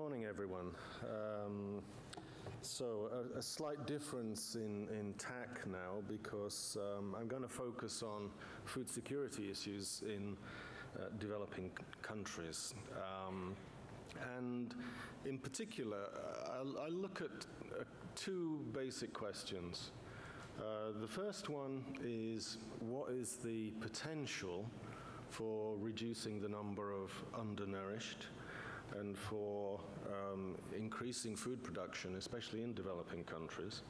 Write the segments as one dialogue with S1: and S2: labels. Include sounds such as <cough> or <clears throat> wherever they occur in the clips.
S1: morning, everyone. Um, so, a, a, slight difference in, in tack now because um, I'm going to focus on food security issues in uh, developing countries. Um, and in particular, I, I look at uh, two basic questions. Uh, the first one is what is the potential for reducing the number of undernourished and for um, increasing food production, especially in developing countries.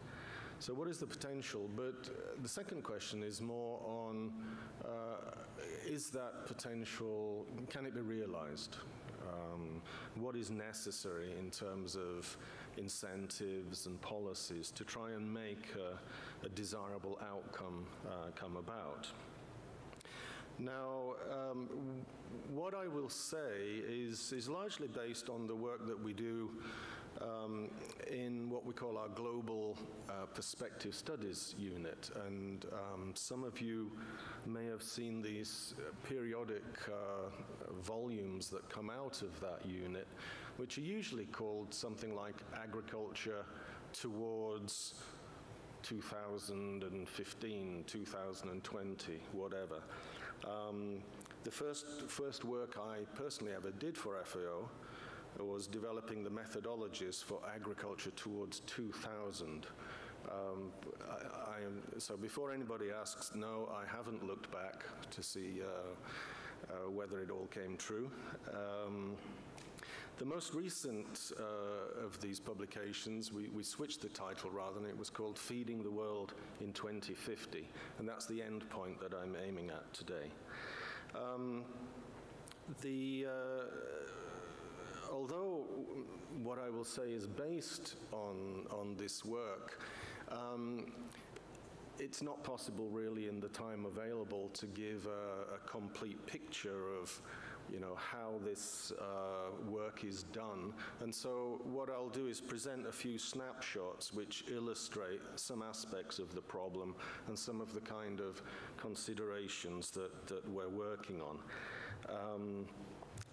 S1: So what is the potential? But uh, the second question is more on, uh, is that potential, can it be realized? Um, what is necessary in terms of incentives and policies to try and make a, a desirable outcome uh, come about? Now, um, what I will say is, is largely based on the work that we do um, in what we call our Global uh, Perspective Studies unit. And um, some of you may have seen these periodic uh, volumes that come out of that unit, which are usually called something like Agriculture Towards 2015, 2020, whatever. Um, the first, first work I personally ever did for FAO was developing the methodologies for agriculture towards 2000. Um, I, I, so before anybody asks, no, I haven't looked back to see uh, uh, whether it all came true. Um, the most recent uh, of these publications, we, we, switched the title rather, and it was called Feeding the World in 2050, and that's the end point that I'm aiming at today. Um, the, uh, although what I will say is based on, on this work, um, it's not possible really in the time available to give a, a complete picture of you know how this uh, work is done. And so what I'll do is present a few snapshots which illustrate some aspects of the problem and some of the kind of considerations that, that we're working on. Um,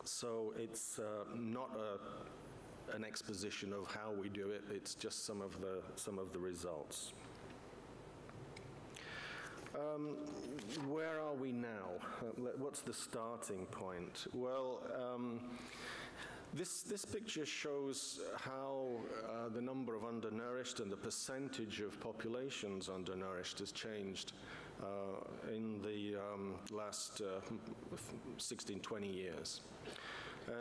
S1: so it's uh, not a, an exposition of how we do it. It's just some of the some of the results um, where are we now? Uh, what's the starting point? Well, um, this, this picture shows how uh, the number of undernourished and the percentage of populations undernourished has changed uh, in the um, last uh, 16, 20 years.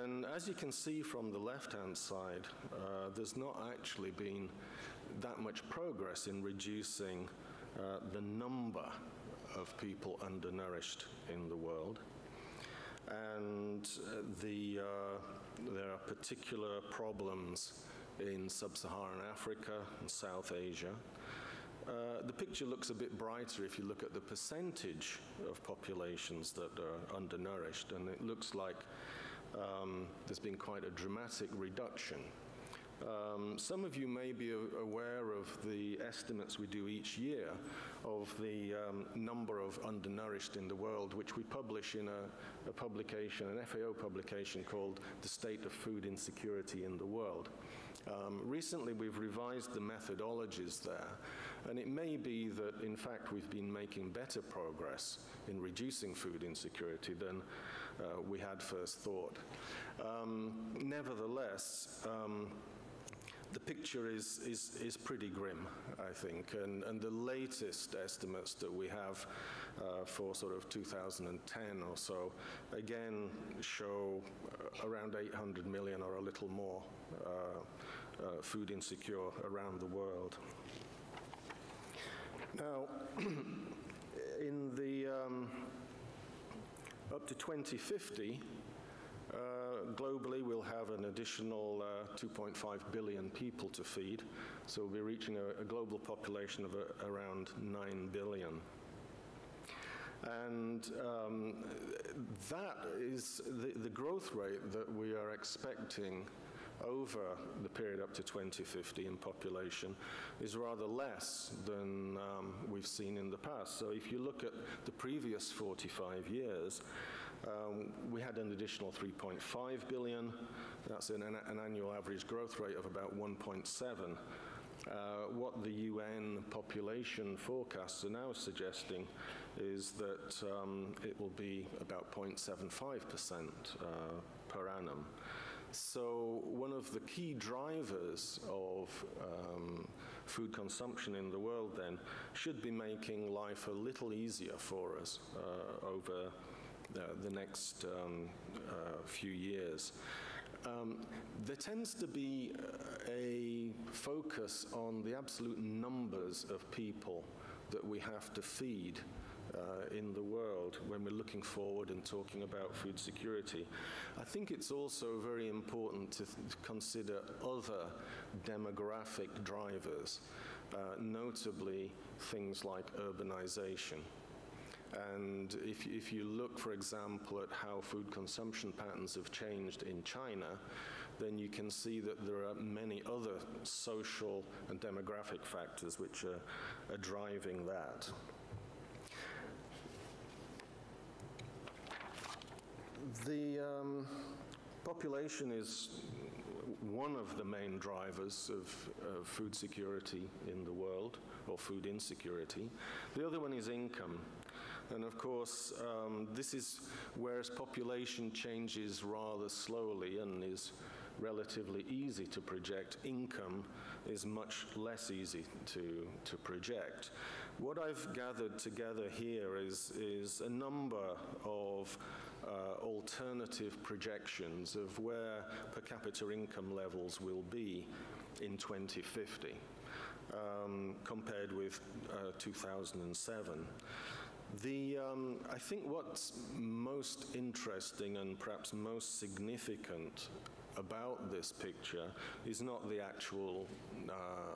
S1: And as you can see from the left-hand side, uh, there's not actually been that much progress in reducing uh, the number of people undernourished in the world. And uh, the, uh, there are particular problems in sub-Saharan Africa and South Asia. Uh, the picture looks a bit brighter if you look at the percentage of populations that are undernourished, and it looks like um, there's been quite a dramatic reduction um, some of you may be aware of the estimates we do each year of the um, number of undernourished in the world, which we publish in a, a, publication, an FAO publication called The State of Food Insecurity in the World. Um, recently, we've revised the methodologies there, and it may be that, in fact, we've been making better progress in reducing food insecurity than uh, we had first thought. Um, nevertheless, um, the picture is, is, is pretty grim, I think, and, and the latest estimates that we have uh, for sort of 2010 or so, again, show uh, around 800 million or a little more uh, uh food insecure around the world. Now, <clears throat> in the um, up to 2050, uh, globally, we'll have an additional uh, 2.5 billion people to feed, so we'll be reaching a, a global population of a, around 9 billion. And um, that is the, the growth rate that we are expecting over the period up to 2050 in population is rather less than um, we've seen in the past. So if you look at the previous 45 years, Um, we had an additional 3.5 billion. That's an, an annual average growth rate of about 1.7. Uh, what the UN population forecasts are now suggesting is that um, it will be about 0.75% uh, per annum. So one of the key drivers of um, food consumption in the world then should be making life a little easier for us uh, over uh, the next um, uh, few years. Um, there tends to be a focus on the absolute numbers of people that we have to feed uh, in the world when we're looking forward and talking about food security. I think it's also very important to consider other demographic drivers, uh, notably things like urbanization. And if, if you look, for example, at how food consumption patterns have changed in China, then you can see that there are many other social and demographic factors which are, are driving that. The um, population is one of the main drivers of, of, food security in the world, or food insecurity. The other one is income. And of course, um, this is whereas population changes rather slowly and is relatively easy to project, income is much less easy to, to project. What I've gathered together here is, is a number of uh, alternative projections of where per capita income levels will be in 2050 um, compared with uh, 2007. The, um, I think what's most interesting and perhaps most significant about this picture is not the actual uh,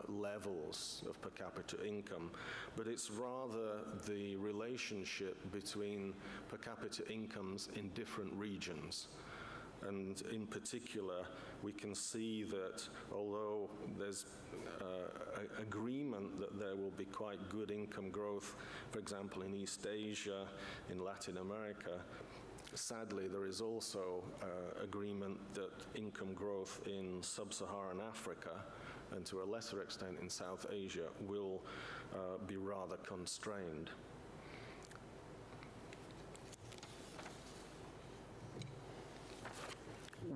S1: levels of per capita income, but it's rather the relationship between per capita incomes in different regions. And in particular, we can see that although there's uh, agreement that there will be quite good income growth, for example, in East Asia, in Latin America, sadly, there is also uh, agreement that income growth in sub-Saharan Africa and to a lesser extent in South Asia will uh, be rather constrained.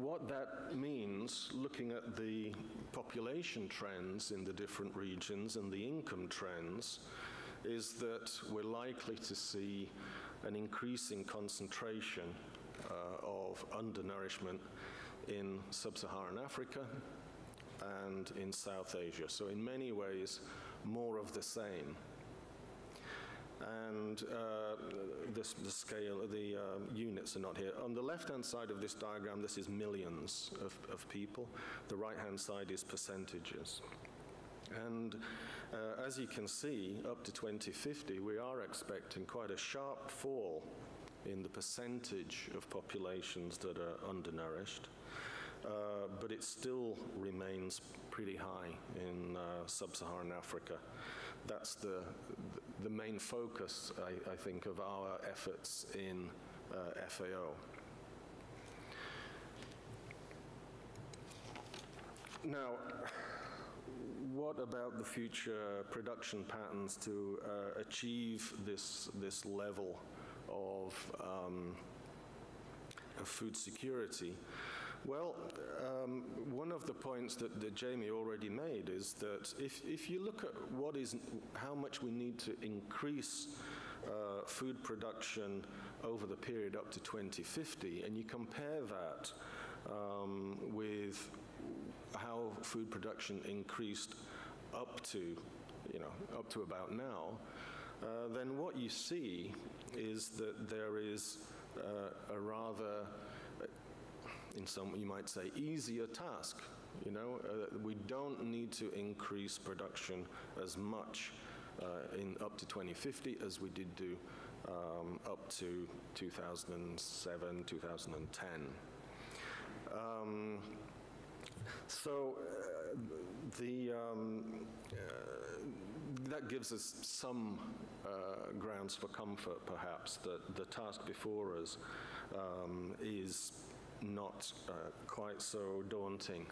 S1: What that means, looking at the population trends in the different regions and the income trends, is that we're likely to see an increasing concentration uh, of undernourishment in sub-Saharan Africa and in South Asia. So in many ways, more of the same. And uh, this, the scale, the uh, units are not here. On the left-hand side of this diagram, this is millions of, of people. The right-hand side is percentages. And uh, as you can see, up to 2050, we are expecting quite a sharp fall in the percentage of populations that are undernourished. Uh, but it still remains pretty high in uh, sub-Saharan Africa. That's the, the main focus, I, I think, of our efforts in uh, FAO. Now, what about the future production patterns to uh, achieve this, this level of, um, of food security? Well, um, one of the points that, that, Jamie already made is that if, if you look at what is, how much we need to increase uh, food production over the period up to 2050, and you compare that um, with how food production increased up to, you know, up to about now, uh, then what you see is that there is uh, a rather, in some you might say, easier task. You know, uh, we don't need to increase production as much uh, in up to 2050 as we did do um, up to 2007, 2010. Um, so uh, the, um, uh, that gives us some uh, grounds for comfort, perhaps, that the task before us um, is not uh, quite so daunting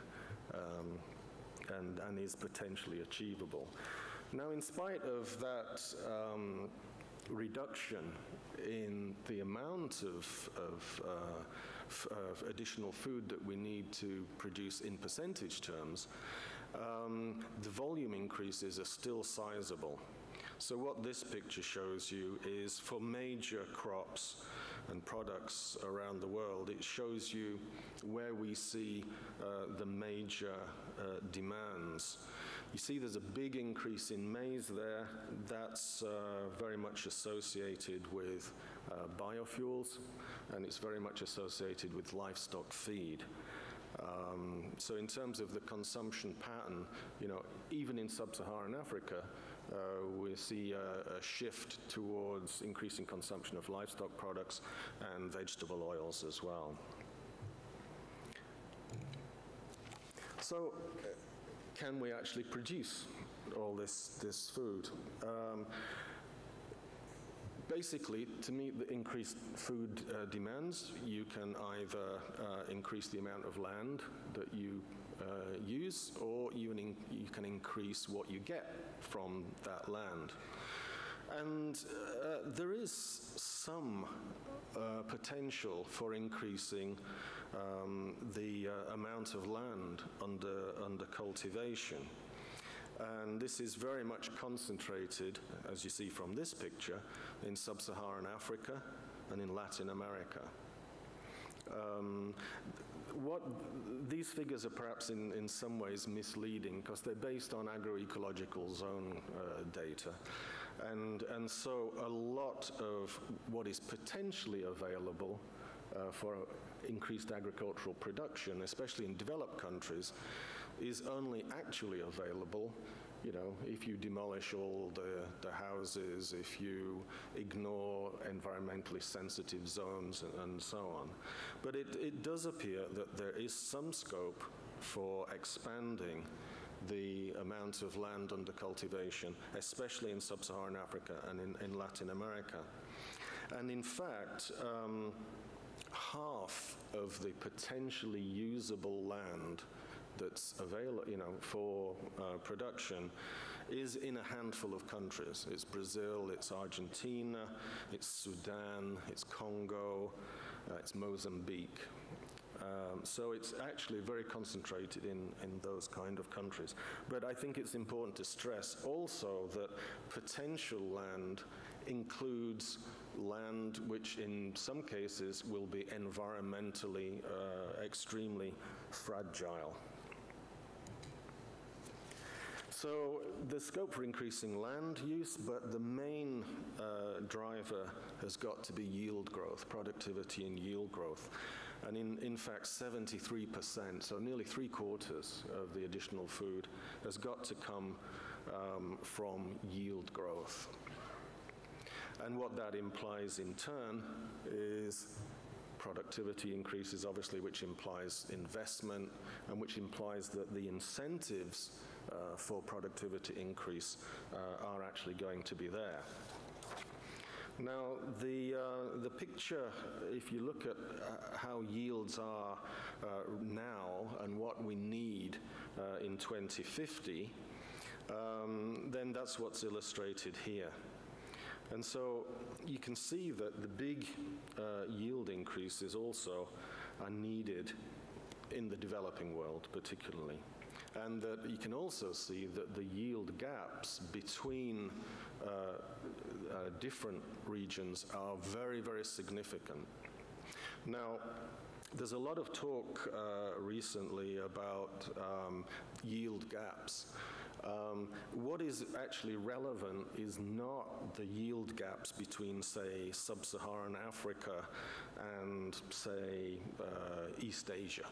S1: um, and, and is potentially achievable. Now, in spite of that um, reduction in the amount of, of, uh, of, additional food that we need to produce in percentage terms, um, the volume increases are still sizable. So what this picture shows you is for major crops and products around the world, it shows you where we see uh, the major uh, demands. You see there's a big increase in maize there. That's uh, very much associated with uh, biofuels, and it's very much associated with livestock feed. Um, so in terms of the consumption pattern, you know, even in sub-Saharan Africa, uh, we see a, a, shift towards increasing consumption of livestock products and vegetable oils as well. So can we actually produce all this, this food? Um, basically, to meet the increased food uh, demands, you can either uh, increase the amount of land that you uh, use, or you, you, can increase what you get from that land. And uh, there is some uh, potential for increasing um, the uh, amount of land under, under cultivation. And this is very much concentrated, as you see from this picture, in sub-Saharan Africa and in Latin America. Um, what these figures are perhaps in, in some ways misleading because they're based on agroecological zone uh, data. And, and so a lot of what is potentially available uh, for increased agricultural production, especially in developed countries, is only actually available you know, if you demolish all the, the houses, if you ignore environmentally sensitive zones and, and so on. But it, it does appear that there is some scope for expanding the amount of land under cultivation, especially in sub-Saharan Africa and in, in, Latin America. And in fact, um, half of the potentially usable land that's available, you know, for uh, production is in a handful of countries. It's Brazil, it's Argentina, it's Sudan, it's Congo, uh, it's Mozambique. Um, so it's actually very concentrated in, in those kind of countries. But I think it's important to stress also that potential land includes land which in some cases will be environmentally uh, extremely fragile. So the scope for increasing land use, but the main uh, driver has got to be yield growth, productivity and yield growth. And in, in fact, 73%, so nearly three quarters of the additional food has got to come um, from yield growth. And what that implies in turn is productivity increases, obviously, which implies investment and which implies that the incentives uh, for productivity increase uh, are actually going to be there. Now, the, uh, the picture, if you look at uh, how yields are uh, now and what we need uh, in 2050, um, then that's what's illustrated here. And so you can see that the big yield increases also are needed in the developing world, particularly and that you can also see that the yield gaps between uh, uh, different regions are very, very significant. Now, there's a lot of talk uh, recently about um, yield gaps. Um, what is actually relevant is not the yield gaps between, say, sub-Saharan Africa and, say, uh, East Asia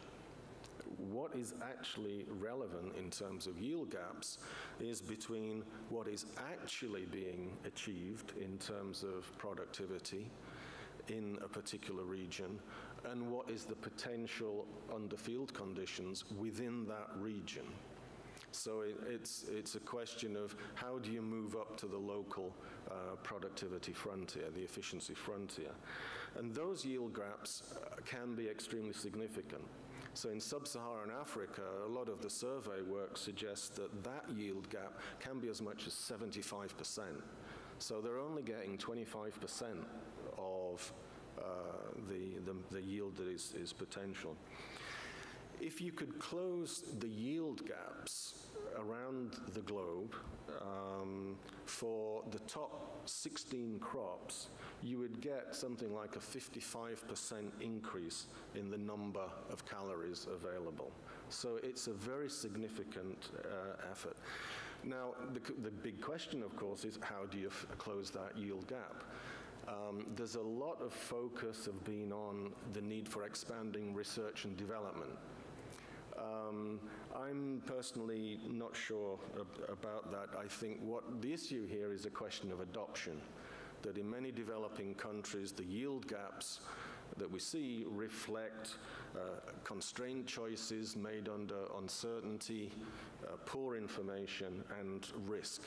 S1: what is actually relevant in terms of yield gaps is between what is actually being achieved in terms of productivity in a particular region and what is the potential under field conditions within that region. So it, it's, it's a question of how do you move up to the local uh, productivity frontier, the efficiency frontier. And those yield gaps can be extremely significant. So in sub-Saharan Africa, a lot of the survey work suggests that that yield gap can be as much as 75%. So they're only getting 25% of uh, the, the, the, yield that is, is potential. If you could close the yield gaps around the globe um, for the top 16 crops, you would get something like a 55% increase in the number of calories available. So it's a very significant uh, effort. Now, the, the, big question, of course, is how do you close that yield gap? Um, there's a lot of focus of being on the need for expanding research and development. Um, I'm personally not sure ab about that. I think what the issue here is a question of adoption, that in many developing countries, the yield gaps that we see reflect uh, constrained choices made under uncertainty, uh, poor information, and risk.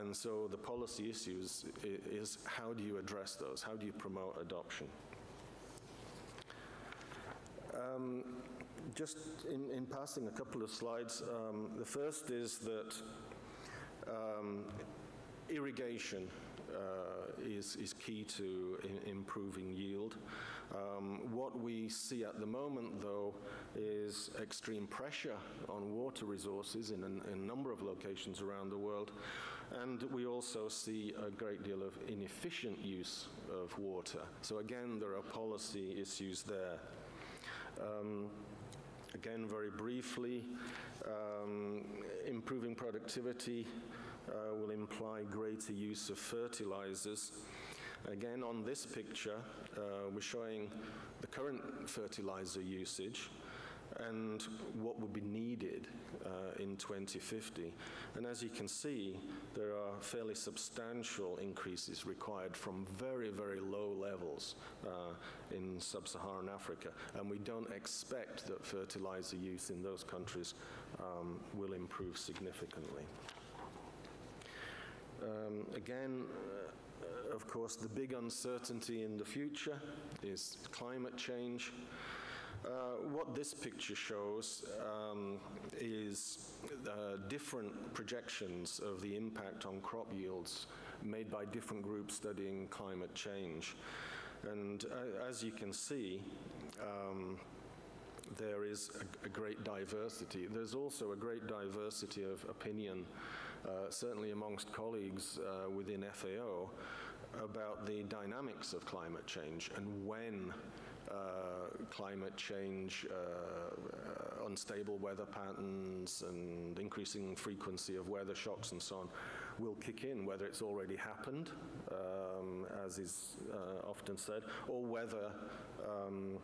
S1: And so the policy issues is how do you address those? How do you promote adoption? Um, just in, in, passing a couple of slides, um, the first is that um, irrigation uh, is, is key to in, improving yield. Um, what we see at the moment, though, is extreme pressure on water resources in a, in a number of locations around the world, and we also see a great deal of inefficient use of water. So again, there are policy issues there. Um, again, very briefly, um, improving productivity uh, will imply greater use of fertilizers. Again, on this picture, uh, we're showing the current fertilizer usage and what would be needed uh, in 2050. And as you can see, there are fairly substantial increases required from very, very low levels uh, in sub-Saharan Africa. And we don't expect that fertilizer use in those countries um, will improve significantly. Um, again, uh, of course, the big uncertainty in the future is climate change. Uh, what this picture shows um, is uh, different projections of the impact on crop yields made by different groups studying climate change. And uh, as you can see, um, there is a, a, great diversity. There's also a great diversity of opinion, uh, certainly amongst colleagues uh, within FAO, about the dynamics of climate change and when uh, climate change, uh, uh, unstable weather patterns, and increasing frequency of weather shocks and so on will kick in, whether it's already happened, um, as is often said, or whether um,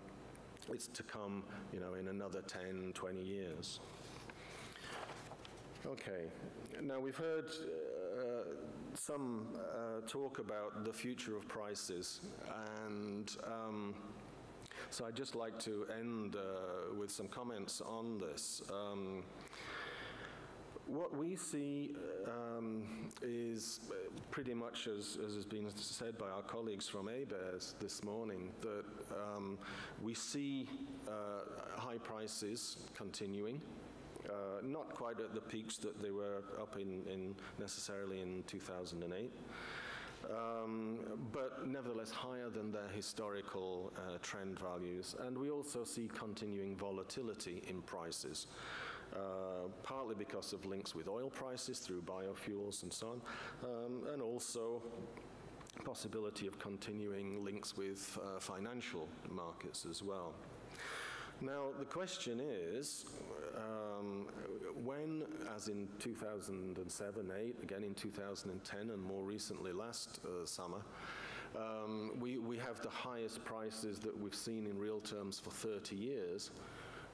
S1: it's to come, you know, in another 10, 20 years. Okay, now we've heard uh, some uh, talk about the future of prices, and um, so I'd just like to end uh, with some comments on this. Um, what we see um, is pretty much as, as, has been said by our colleagues from ABARES this morning, that um, we see uh, high prices continuing. Uh, not quite at the peaks that they were up in, in necessarily in 2008 um, but nevertheless higher than their historical uh, trend values. And we also see continuing volatility in prices. Uh, partly because of links with oil prices through biofuels and so on, um, and also possibility of continuing links with uh, financial markets as well. Now, the question is, um, when, as in 2007, 8, again in 2010, and more recently last uh, summer, um, we, we have the highest prices that we've seen in real terms for 30 years,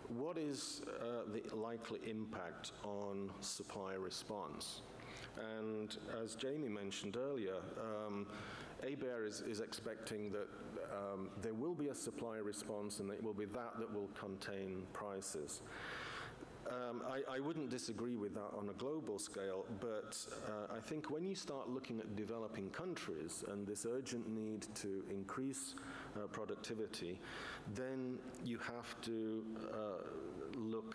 S1: what is uh, the likely impact on supply response? And as Jamie mentioned earlier, um, ABARE is, is expecting that um, there will be a supply response and it will be that that will contain prices. Um, I, I wouldn't disagree with that on a global scale, but uh, I think when you start looking at developing countries and this urgent need to increase uh, productivity, then you have to uh, look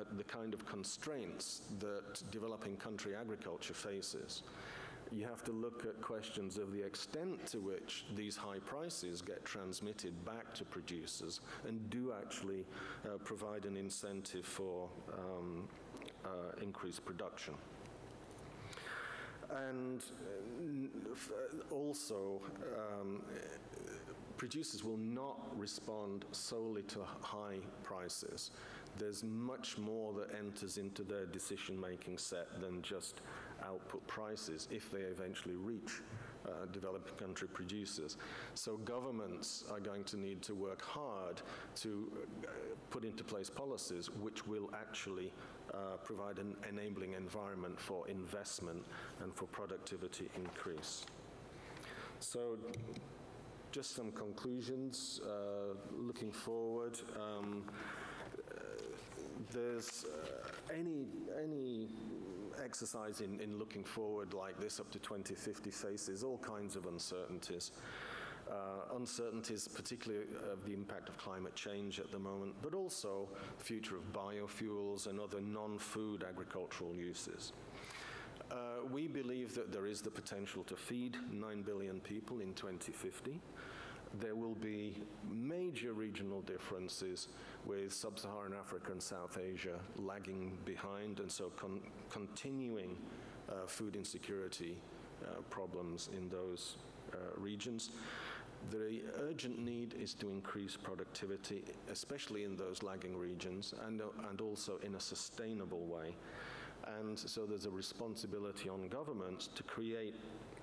S1: at the kind of constraints that developing country agriculture faces. You have to look at questions of the extent to which these high prices get transmitted back to producers and do actually uh, provide an incentive for um, uh, increased production. And uh, also, um, producers will not respond solely to high prices. There's much more that enters into their decision-making set than just output prices if they eventually reach uh, country producers. So governments are going to need to work hard to uh, put into place policies which will actually uh, provide an enabling environment for investment and for productivity increase. So just some conclusions uh, looking forward. Um, uh, there's uh, any, any exercise in, in looking forward like this up to 2050 faces all kinds of uncertainties. Uh, uncertainties, particularly of the impact of climate change at the moment, but also the future of biofuels and other non-food agricultural uses. Uh, we believe that there is the potential to feed 9 billion people in 2050 there will be major regional differences with sub-Saharan Africa and South Asia lagging behind and so con continuing uh, food insecurity uh, problems in those uh, regions. The urgent need is to increase productivity, especially in those lagging regions, and, uh, and also in a sustainable way. And so there's a responsibility on governments to create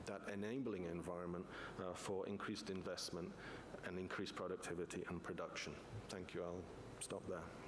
S1: that enabling environment uh, for increased investment and increased productivity and production. Thank you. I'll stop there.